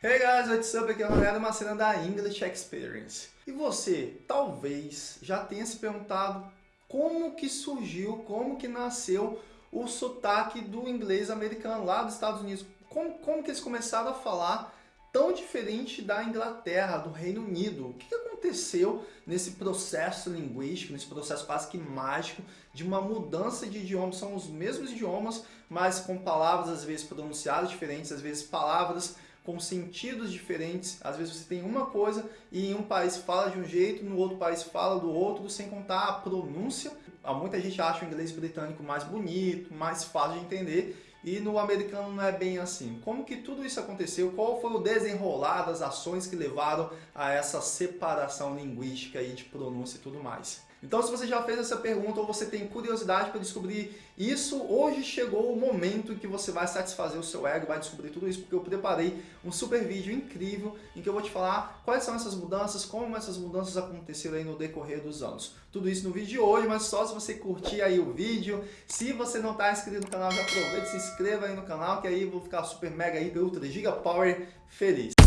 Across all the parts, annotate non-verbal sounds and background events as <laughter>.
Hey guys, what's up? Aqui é o Ronaldo Macena da English Experience. E você, talvez, já tenha se perguntado como que surgiu, como que nasceu o sotaque do inglês americano lá dos Estados Unidos. Como, como que eles começaram a falar tão diferente da Inglaterra, do Reino Unido? O que aconteceu nesse processo linguístico, nesse processo quase que mágico de uma mudança de idioma? São os mesmos idiomas, mas com palavras às vezes pronunciadas diferentes, às vezes palavras com sentidos diferentes. Às vezes você tem uma coisa e em um país fala de um jeito, no outro país fala do outro, sem contar a pronúncia. Muita gente acha o inglês britânico mais bonito, mais fácil de entender, e no americano não é bem assim. Como que tudo isso aconteceu? Qual foi o desenrolar das ações que levaram a essa separação linguística e de pronúncia e tudo mais? Então se você já fez essa pergunta ou você tem curiosidade para descobrir isso, hoje chegou o momento em que você vai satisfazer o seu ego, vai descobrir tudo isso, porque eu preparei um super vídeo incrível em que eu vou te falar quais são essas mudanças, como essas mudanças aconteceram aí no decorrer dos anos. Tudo isso no vídeo de hoje, mas só se você curtir aí o vídeo. Se você não está inscrito no canal, já aproveita e se inscreva aí no canal, que aí eu vou ficar super mega, hiper, ultra, giga power feliz.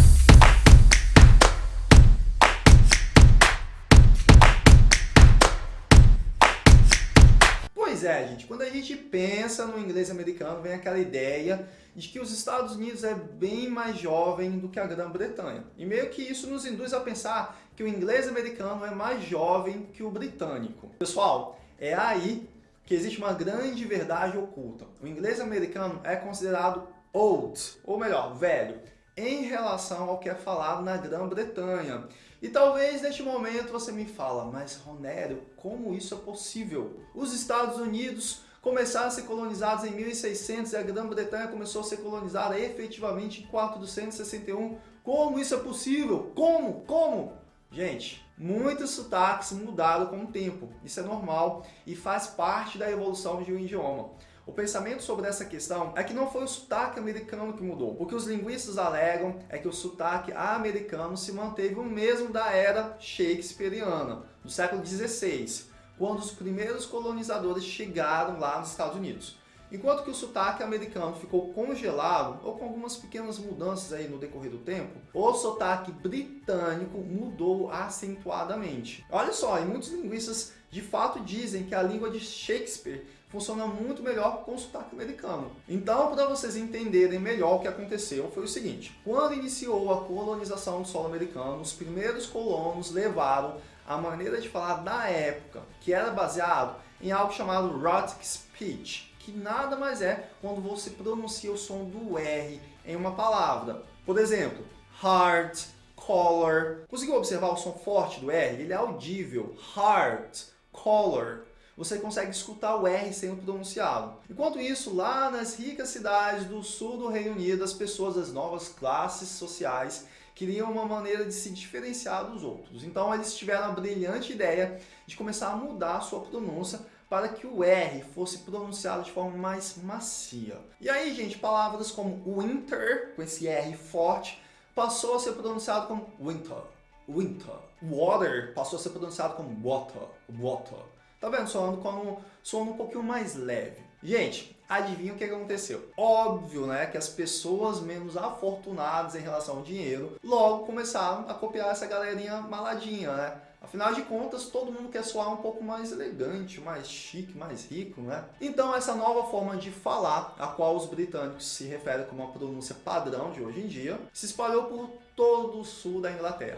Pois é, gente, quando a gente pensa no inglês americano, vem aquela ideia de que os Estados Unidos é bem mais jovem do que a Grã-Bretanha. E meio que isso nos induz a pensar que o inglês americano é mais jovem que o britânico. Pessoal, é aí que existe uma grande verdade oculta. O inglês americano é considerado old, ou melhor, velho em relação ao que é falado na Grã-Bretanha. E talvez neste momento você me fala, mas Ronério, como isso é possível? Os Estados Unidos começaram a ser colonizados em 1600 e a Grã-Bretanha começou a ser colonizada efetivamente em 461. Como isso é possível? Como? Como? Gente, muitos sotaques mudaram com o tempo. Isso é normal e faz parte da evolução de um idioma. O pensamento sobre essa questão é que não foi o sotaque americano que mudou. O que os linguistas alegam é que o sotaque americano se manteve o mesmo da era shakespeariana, do século XVI, quando os primeiros colonizadores chegaram lá nos Estados Unidos. Enquanto que o sotaque americano ficou congelado, ou com algumas pequenas mudanças aí no decorrer do tempo, o sotaque britânico mudou acentuadamente. Olha só, e muitos linguistas de fato dizem que a língua de Shakespeare funciona muito melhor com o sotaque americano. Então, para vocês entenderem melhor o que aconteceu, foi o seguinte. Quando iniciou a colonização do solo americano, os primeiros colonos levaram a maneira de falar da época, que era baseado em algo chamado Rhotic Speech, que nada mais é quando você pronuncia o som do R em uma palavra. Por exemplo, heart, color. Conseguiu observar o som forte do R? Ele é audível. Heart, color você consegue escutar o R sendo pronunciado. Enquanto isso, lá nas ricas cidades do sul do Reino Unido, as pessoas das novas classes sociais queriam uma maneira de se diferenciar dos outros. Então eles tiveram a brilhante ideia de começar a mudar a sua pronúncia para que o R fosse pronunciado de forma mais macia. E aí, gente, palavras como winter, com esse R forte, passou a ser pronunciado como winter, winter. Water passou a ser pronunciado como water, water. Tá vendo? Soando um pouquinho mais leve. Gente, adivinha o que aconteceu? Óbvio, né, que as pessoas menos afortunadas em relação ao dinheiro logo começaram a copiar essa galerinha maladinha, né? Afinal de contas, todo mundo quer soar um pouco mais elegante, mais chique, mais rico, né? Então, essa nova forma de falar, a qual os britânicos se referem como a pronúncia padrão de hoje em dia, se espalhou por todo o sul da Inglaterra.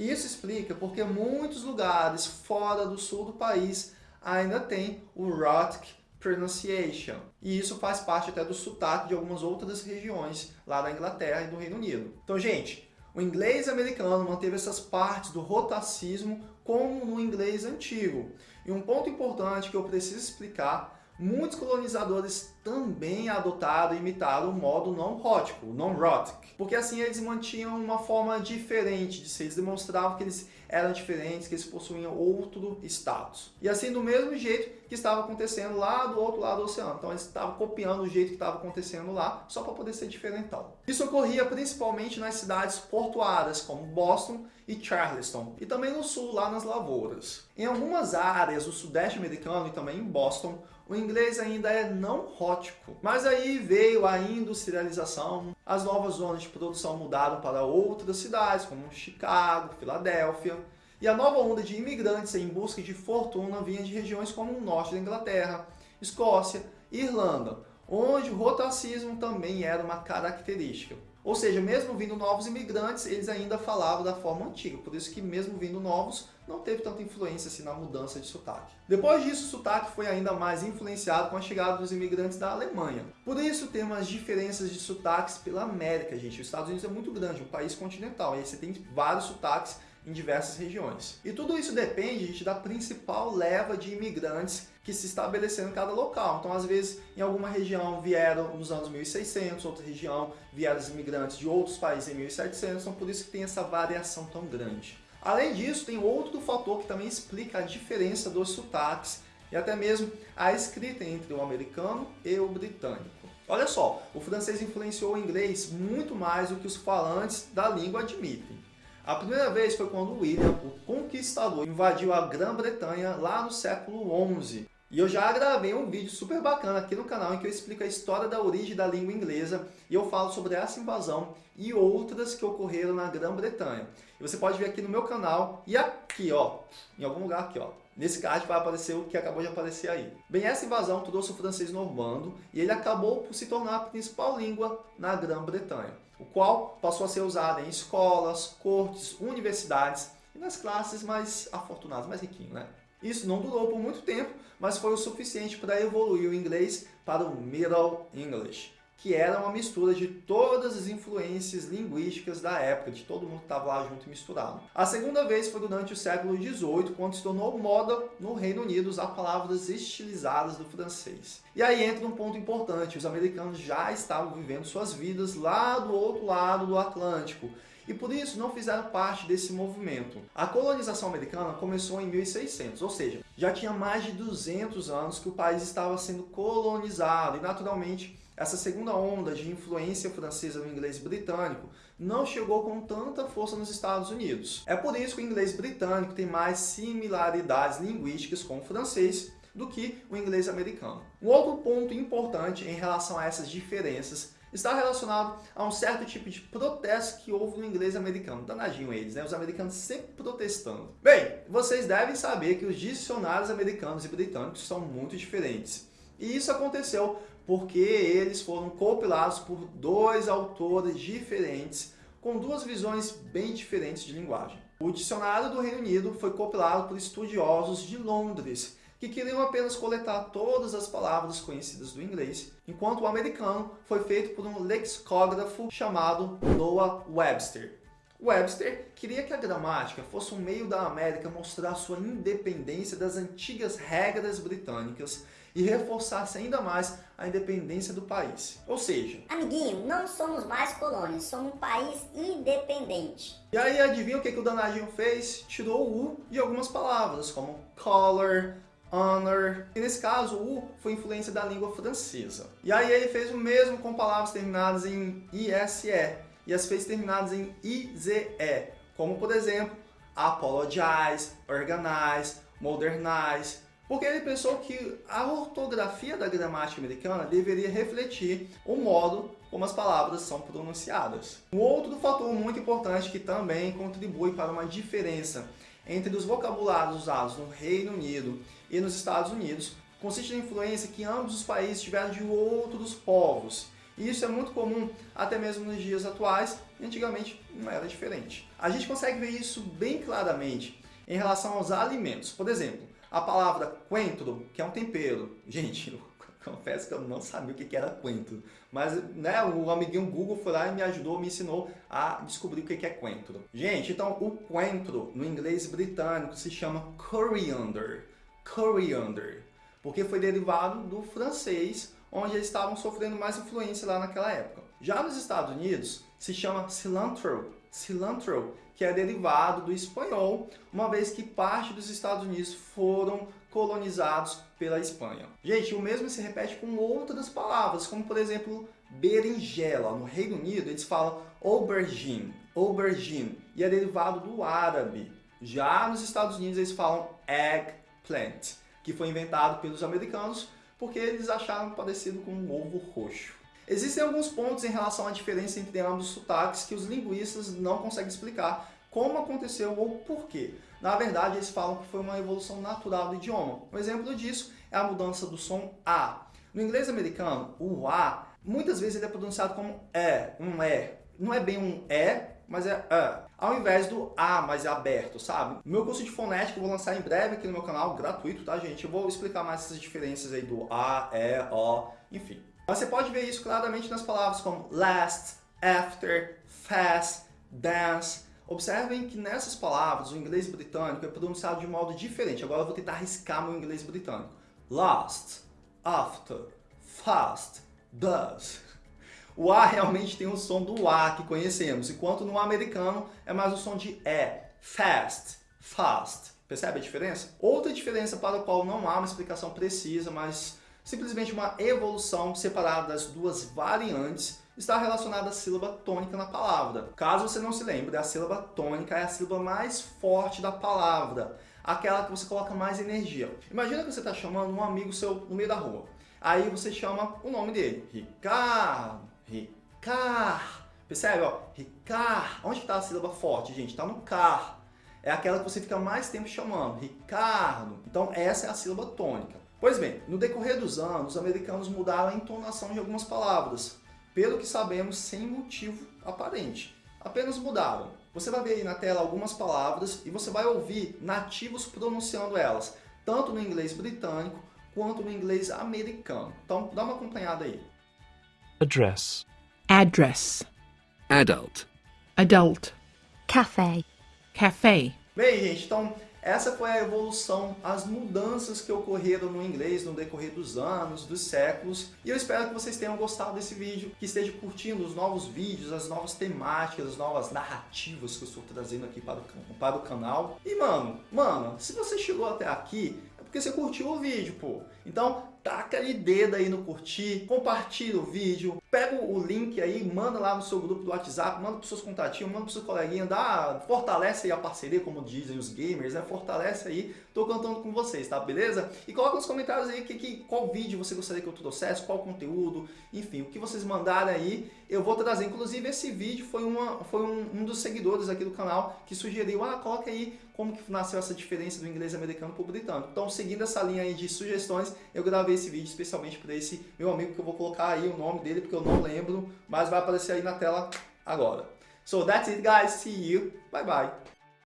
Isso explica porque muitos lugares fora do sul do país ainda tem o Rhotic Pronunciation. E isso faz parte até do sotaque de algumas outras regiões lá da Inglaterra e do Reino Unido. Então, gente, o inglês americano manteve essas partes do rotacismo como no inglês antigo. E um ponto importante que eu preciso explicar muitos colonizadores também adotaram e imitaram o modo não rótico, o non-rhotic, porque assim eles mantinham uma forma diferente de ser, eles demonstravam que eles eram diferentes, que eles possuíam outro status. E assim do mesmo jeito que estava acontecendo lá do outro lado do oceano, então eles estavam copiando o jeito que estava acontecendo lá, só para poder ser diferentão. Isso ocorria principalmente nas cidades portuárias, como Boston e Charleston, e também no sul, lá nas lavouras. Em algumas áreas do sudeste americano e também em Boston, o inglês ainda é não rótico. Mas aí veio a industrialização, as novas zonas de produção mudaram para outras cidades, como Chicago, Filadélfia, e a nova onda de imigrantes em busca de fortuna vinha de regiões como o norte da Inglaterra, Escócia e Irlanda, onde o rotacismo também era uma característica. Ou seja, mesmo vindo novos imigrantes, eles ainda falavam da forma antiga, por isso que mesmo vindo novos, não teve tanta influência assim na mudança de sotaque. Depois disso, o sotaque foi ainda mais influenciado com a chegada dos imigrantes da Alemanha. Por isso temos as diferenças de sotaques pela América, gente. Os Estados Unidos é muito grande, um país continental, e aí você tem vários sotaques em diversas regiões. E tudo isso depende gente, da principal leva de imigrantes que se estabeleceram em cada local. Então, às vezes, em alguma região vieram nos anos 1600, outra região vieram os imigrantes de outros países em 1700, então por isso que tem essa variação tão grande. Além disso, tem outro fator que também explica a diferença dos sotaques e até mesmo a escrita entre o americano e o britânico. Olha só, o francês influenciou o inglês muito mais do que os falantes da língua admitem. A primeira vez foi quando William, o conquistador, invadiu a Grã-Bretanha lá no século XI. E eu já gravei um vídeo super bacana aqui no canal em que eu explico a história da origem da língua inglesa e eu falo sobre essa invasão e outras que ocorreram na Grã-Bretanha. E você pode ver aqui no meu canal e aqui, ó, em algum lugar aqui, ó. Nesse card vai aparecer o que acabou de aparecer aí. Bem, essa invasão trouxe o francês normando e ele acabou por se tornar a principal língua na Grã-Bretanha, o qual passou a ser usado em escolas, cortes, universidades e nas classes mais afortunadas, mais riquinhas, né? Isso não durou por muito tempo, mas foi o suficiente para evoluir o inglês para o Middle English, que era uma mistura de todas as influências linguísticas da época, de todo mundo que estava lá junto e misturado. A segunda vez foi durante o século XVIII, quando se tornou moda no Reino Unido usar palavras estilizadas do francês. E aí entra um ponto importante, os americanos já estavam vivendo suas vidas lá do outro lado do Atlântico, e por isso não fizeram parte desse movimento. A colonização americana começou em 1600, ou seja, já tinha mais de 200 anos que o país estava sendo colonizado e naturalmente essa segunda onda de influência francesa no inglês britânico não chegou com tanta força nos Estados Unidos. É por isso que o inglês britânico tem mais similaridades linguísticas com o francês do que o inglês americano. Um outro ponto importante em relação a essas diferenças está relacionado a um certo tipo de protesto que houve no inglês americano. Danadinho eles, né? Os americanos sempre protestando. Bem, vocês devem saber que os dicionários americanos e britânicos são muito diferentes. E isso aconteceu porque eles foram compilados por dois autores diferentes com duas visões bem diferentes de linguagem. O dicionário do Reino Unido foi compilado por estudiosos de Londres, que queriam apenas coletar todas as palavras conhecidas do inglês, enquanto o americano foi feito por um lexicógrafo chamado Noah Webster. Webster queria que a gramática fosse um meio da América mostrar sua independência das antigas regras britânicas e reforçasse ainda mais a independência do país. Ou seja... Amiguinho, não somos mais colônias, somos um país independente. E aí adivinha o que, que o danadinho fez? Tirou o U de algumas palavras, como color, honor. E nesse caso, o foi influência da língua francesa. E aí ele fez o mesmo com palavras terminadas em ISE e as fez terminadas em IZE, como por exemplo, apologize, organize, modernize, porque ele pensou que a ortografia da gramática americana deveria refletir o modo como as palavras são pronunciadas. Um outro fator muito importante que também contribui para uma diferença entre os vocabulários usados no Reino Unido e nos Estados Unidos consiste na influência que ambos os países tiveram de outros povos. E isso é muito comum até mesmo nos dias atuais, e antigamente não era diferente. A gente consegue ver isso bem claramente em relação aos alimentos. Por exemplo, a palavra coentro, que é um tempero. Gente, <laughs> confesso que eu não sabia o que era coentro. Mas né, o amiguinho Google foi lá e me ajudou, me ensinou a descobrir o que é coentro. Gente, então o coentro no inglês britânico se chama coriander coriander, porque foi derivado do francês, onde eles estavam sofrendo mais influência lá naquela época. Já nos Estados Unidos, se chama cilantro, cilantro, que é derivado do espanhol, uma vez que parte dos Estados Unidos foram colonizados pela Espanha. Gente, o mesmo se repete com outras palavras, como por exemplo, berinjela. No Reino Unido, eles falam aubergine, aubergine, e é derivado do árabe. Já nos Estados Unidos, eles falam egg plant, que foi inventado pelos americanos porque eles acharam parecido com um ovo roxo. Existem alguns pontos em relação à diferença entre ambos os sotaques que os linguistas não conseguem explicar como aconteceu ou por quê. Na verdade, eles falam que foi uma evolução natural do idioma. Um exemplo disso é a mudança do som A. No inglês americano, o A, muitas vezes ele é pronunciado como é, um é. Não é bem um é, mas é é. Ao invés do A, mas é aberto, sabe? Meu curso de fonética eu vou lançar em breve aqui no meu canal, gratuito, tá, gente? Eu vou explicar mais essas diferenças aí do A, E, O, enfim. Você pode ver isso claramente nas palavras como last, after, fast, dance. Observem que nessas palavras o inglês britânico é pronunciado de modo diferente. Agora eu vou tentar arriscar meu inglês britânico. Last, after, fast, does. O A realmente tem o som do A que conhecemos, enquanto no americano é mais o som de E, fast, fast. Percebe a diferença? Outra diferença para a qual não há uma explicação precisa, mas simplesmente uma evolução separada das duas variantes está relacionada à sílaba tônica na palavra. Caso você não se lembre, a sílaba tônica é a sílaba mais forte da palavra, aquela que você coloca mais energia. Imagina que você está chamando um amigo seu no meio da rua. Aí você chama o nome dele, Ricardo, Ricar. Percebe? Ó? Ricar. Onde está a sílaba forte, gente? Está no car. É aquela que você fica mais tempo chamando. Ricardo. Então essa é a sílaba tônica. Pois bem, no decorrer dos anos, os americanos mudaram a entonação de algumas palavras, pelo que sabemos sem motivo aparente. Apenas mudaram. Você vai ver aí na tela algumas palavras e você vai ouvir nativos pronunciando elas, tanto no inglês britânico quanto no inglês americano. Então dá uma acompanhada aí. address, address, adult, adult, cafe, cafe, Bem, gente, então essa foi a evolução, as mudanças que ocorreram no inglês no decorrer dos anos, dos séculos. E eu espero que vocês tenham gostado desse vídeo, que esteja curtindo os novos vídeos, as novas temáticas, as novas narrativas que eu estou trazendo aqui para o, para o canal. E mano, mano, se você chegou até aqui, é porque você curtiu o vídeo, pô. Então, taca ali dedo aí no curtir, compartilha o vídeo, pega o link aí, manda lá no seu grupo do WhatsApp, manda para seus contatinhos, manda para seus coleguinhas, dá, fortalece aí a parceria, como dizem os gamers, né? Fortalece aí, tô contando com vocês, tá? Beleza? E coloca nos comentários aí que, que, qual vídeo você gostaria que eu trouxesse, qual conteúdo, enfim, o que vocês mandarem aí, eu vou trazer. Inclusive, esse vídeo foi, uma, foi um, um dos seguidores aqui do canal que sugeriu, ah, coloca aí como que nasceu essa diferença do inglês americano para o britânico. Então, seguindo essa linha aí de sugestões, eu gravei esse vídeo especialmente para esse meu amigo que eu vou colocar aí o nome dele, porque eu não lembro, mas vai aparecer aí na tela agora. So that's it guys, see you, bye bye.